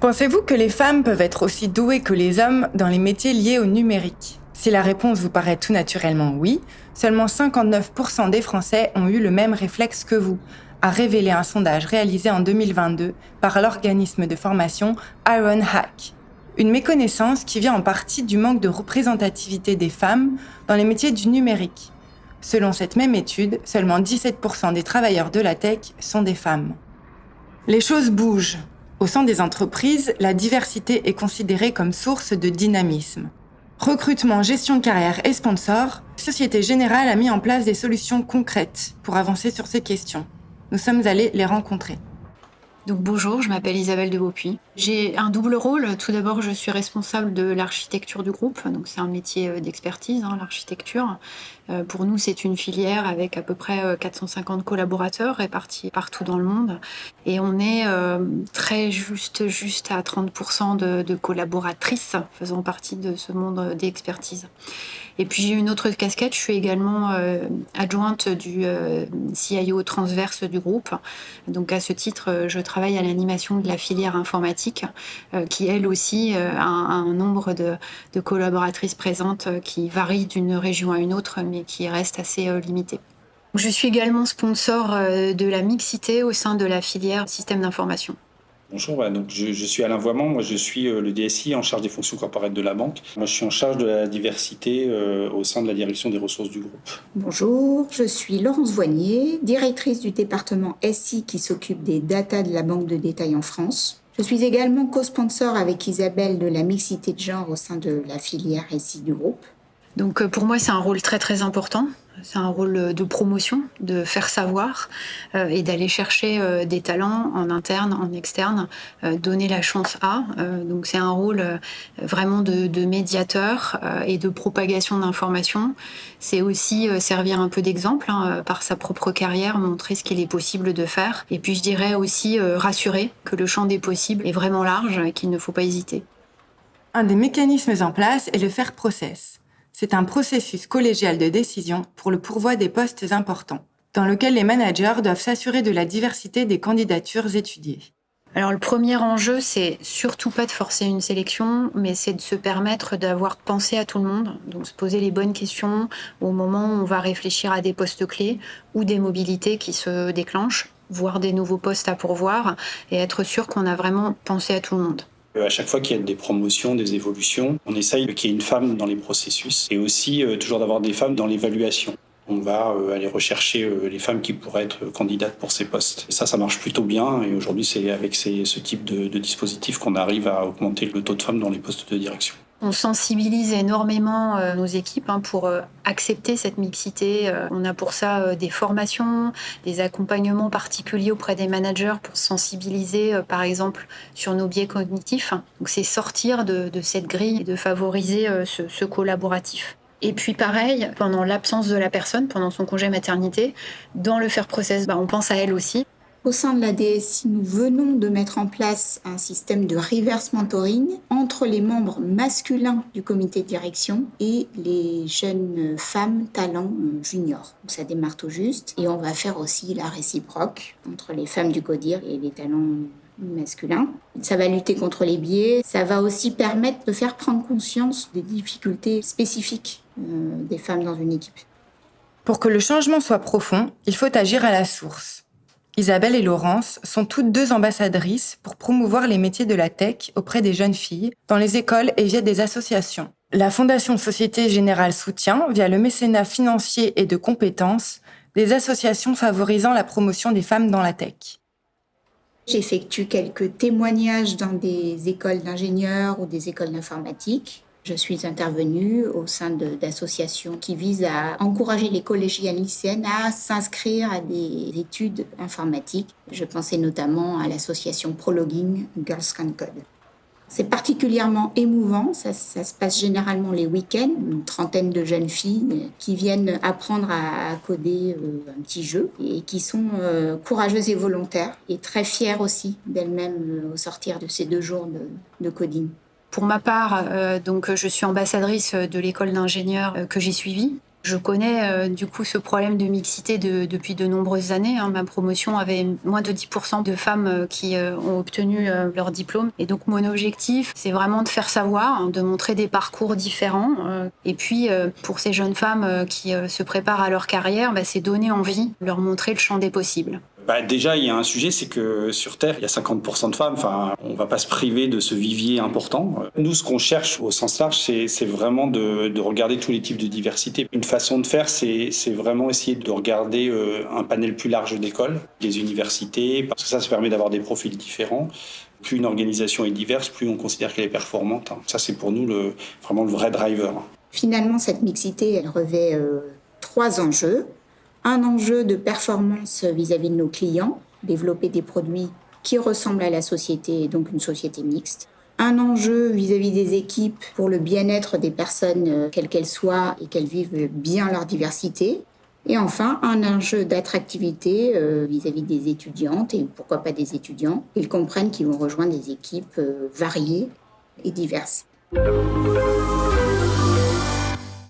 Pensez-vous que les femmes peuvent être aussi douées que les hommes dans les métiers liés au numérique? Si la réponse vous paraît tout naturellement oui, seulement 59% des Français ont eu le même réflexe que vous, a révélé un sondage réalisé en 2022 par l'organisme de formation Iron Hack. Une méconnaissance qui vient en partie du manque de représentativité des femmes dans les métiers du numérique. Selon cette même étude, seulement 17% des travailleurs de la tech sont des femmes. Les choses bougent. Au sein des entreprises, la diversité est considérée comme source de dynamisme. Recrutement, gestion de carrière et sponsors, Société Générale a mis en place des solutions concrètes pour avancer sur ces questions. Nous sommes allés les rencontrer. Donc bonjour, je m'appelle Isabelle de Beaupuy. J'ai un double rôle. Tout d'abord, je suis responsable de l'architecture du groupe. Donc c'est un métier euh, d'expertise, hein, l'architecture. Euh, pour nous, c'est une filière avec à peu près 450 euh, collaborateurs répartis partout dans le monde. Et on est très juste, juste à 30% de, collaboratrices faisant partie de ce monde d'expertise. Et puis j'ai une autre casquette, je suis également adjointe du CIO transverse du groupe. Donc à ce titre, je à l'animation de la filière informatique, qui elle aussi a un, nombre de, collaboratrices présentes qui varie d'une région à une autre, mais qui reste assez euh, limité. Je suis également sponsor euh, de la mixité au sein de la filière système d'information. Bonjour, donc je, suis Alain Voiement, moi je suis euh, le DSI en charge des fonctions corporelles de la banque. Moi je suis en charge de la diversité au sein de la direction des ressources du groupe. Bonjour, je suis Laurence Voignier, directrice du département SI qui s'occupe des data de la banque de détail en France. Je suis également co-sponsor avec Isabelle de la mixité de genre au sein de la filière SI du groupe. Donc euh, pour moi, c'est un rôle très très important. C'est un rôle de promotion, de faire savoir euh, et d'aller chercher euh, des talents en interne, en externe, donner la chance à. donc c'est un rôle vraiment de, de médiateur et de propagation d'informations. C'est aussi servir un peu d'exemple hein, par sa propre carrière, montrer ce qu'il est possible de faire. Et puis je dirais aussi rassurer que le champ des possibles est vraiment large et qu'il ne faut pas hésiter. Un des mécanismes en place est le faire process. C'est un processus collégial de décision pour le pourvoi des postes importants, dans lequel les managers doivent s'assurer de la diversité des candidatures étudiées. Alors le premier enjeu, c'est surtout pas de forcer une sélection, mais c'est de se permettre d'avoir pensé à tout le monde, donc se poser les bonnes questions au moment où on va réfléchir à des postes clés ou des mobilités qui se déclenchent, voir des nouveaux postes à pourvoir et être sûr qu'on a vraiment pensé à tout le monde. Euh, à chaque fois qu'il y a des promotions, des évolutions, on essaye qu'il y ait une femme dans les processus et aussi euh, toujours d'avoir des femmes dans l'évaluation. On va euh, aller rechercher les femmes qui pourraient être candidates pour ces postes. ça, ça marche plutôt bien et aujourd'hui, c'est avec ce type de, de dispositif qu'on arrive à augmenter le taux de femmes dans les postes de direction. On sensibilise énormément euh, nos équipes hein, pour euh, accepter cette mixité. Euh, on a pour ça des formations, des accompagnements particuliers auprès des managers pour sensibiliser, par exemple, sur nos biais cognitifs. Donc c'est sortir de, cette grille et de favoriser ce, collaboratif. Et puis pareil, pendant l'absence de la personne, pendant son congé maternité, dans le faire process, bah, on pense à elle aussi. Au sein de la DSI, nous venons de mettre en place un système de reverse mentoring entre les membres masculins du comité de direction et les jeunes femmes talents juniors. ça démarre tout juste et on va faire aussi la réciproque entre les femmes du CODIR et les talents masculins. Ça va lutter contre les biais, ça va aussi permettre de faire prendre conscience des difficultés spécifiques euh, des femmes dans une équipe. Pour que le changement soit profond, il faut agir à la source. Isabelle et Laurence sont toutes deux ambassadrices pour promouvoir les métiers de la tech auprès des jeunes filles, dans les écoles et via des associations. La Fondation Société Générale soutient, via le mécénat financier et de compétences, des associations favorisant la promotion des femmes dans la tech. J'effectue quelques témoignages dans des écoles d'ingénieurs ou des écoles d'informatique. Je suis intervenue au sein d'associations qui visent à encourager les collégiennes lycéennes à s'inscrire à des études informatiques. Je pensais notamment à l'association Prologuing Girls Can Code. C'est particulièrement émouvant, ça, se passe généralement les week-ends, une trentaine de jeunes filles qui viennent apprendre à, coder euh, un petit jeu et qui sont euh, courageuses et volontaires et très fières aussi d'elles-mêmes euh, au sortir de ces deux jours de coding. Pour ma part, euh, donc, je suis ambassadrice de l'école d'ingénieurs euh, que j'ai suivie. Je connais euh, du coup ce problème de mixité depuis de nombreuses années. Hein. Ma promotion avait moins de 10% de femmes euh, qui euh, ont obtenu leur diplôme. Et donc mon objectif, c'est vraiment de faire savoir, hein, de montrer des parcours différents. et puis pour ces jeunes femmes qui se préparent à leur carrière, bah, c'est donner envie, leur montrer le champ des possibles. Bah, déjà, il y a un sujet, c'est que sur Terre, il y a 50% de femmes. Enfin, on va pas se priver de ce vivier important. Nous, ce qu'on cherche au sens large, c'est vraiment de, de, regarder tous les types de diversité. Une façon de faire, c'est vraiment essayer de regarder euh, un panel plus large d'écoles, des universités, parce que ça, ça permet d'avoir des profils différents. Plus une organisation est diverse, plus on considère qu'elle est performante. Ça, c'est pour nous le, vraiment le vrai driver. Finalement, cette mixité, elle revêt euh, trois enjeux un enjeu de performance vis-à-vis de nos clients, développer des produits qui ressemblent à la société, donc une société mixte. Un enjeu vis-à-vis des équipes pour le bien-être des personnes, euh, quelles qu'elles soient, et qu'elles vivent bien leur diversité. Et enfin, un enjeu d'attractivité euh, vis-à-vis des étudiantes et pourquoi pas des étudiants. Ils comprennent qu'ils vont rejoindre des équipes euh, variées et diverses.